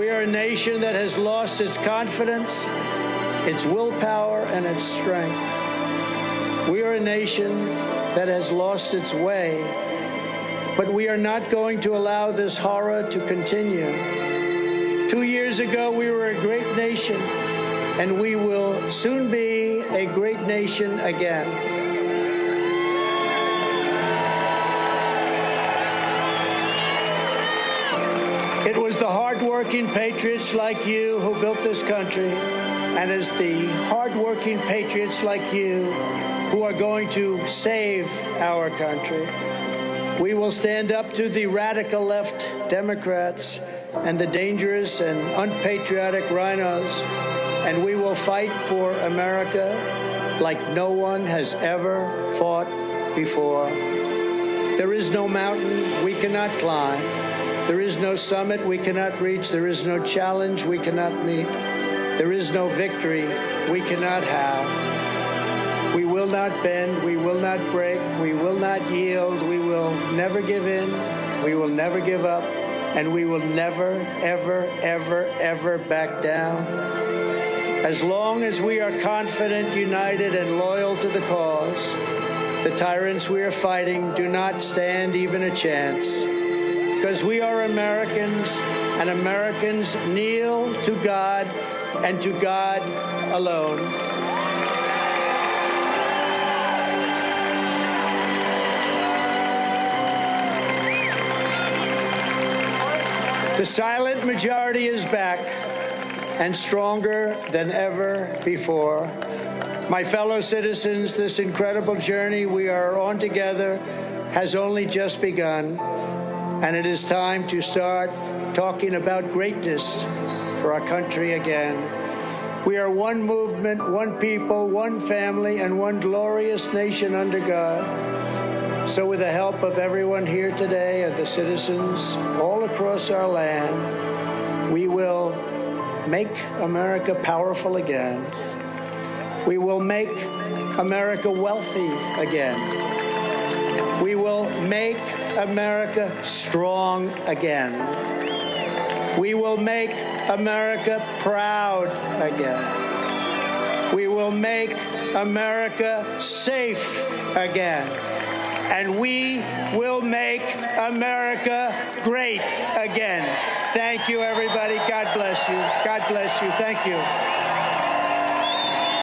We are a nation that has lost its confidence, its willpower, and its strength. We are a nation that has lost its way, but we are not going to allow this horror to continue. Two years ago, we were a great nation, and we will soon be a great nation again. It was the hardworking patriots like you who built this country, and it's the hardworking patriots like you who are going to save our country. We will stand up to the radical left Democrats and the dangerous and unpatriotic RINOs, and we will fight for America like no one has ever fought before. There is no mountain we cannot climb. There is no summit we cannot reach. There is no challenge we cannot meet. There is no victory we cannot have. We will not bend. We will not break. We will not yield. We will never give in. We will never give up. And we will never, ever, ever, ever back down. As long as we are confident, united, and loyal to the cause, the tyrants we are fighting do not stand even a chance because we are Americans and Americans kneel to God and to God alone. The silent majority is back and stronger than ever before. My fellow citizens, this incredible journey we are on together has only just begun, and it is time to start talking about greatness for our country again. We are one movement, one people, one family, and one glorious nation under God. So, with the help of everyone here today and the citizens all across our land, we will make America powerful again. We will make America wealthy again. America strong again. We will make America proud again. We will make America safe again. And we will make America great again. Thank you, everybody. God bless you. God bless you. Thank you.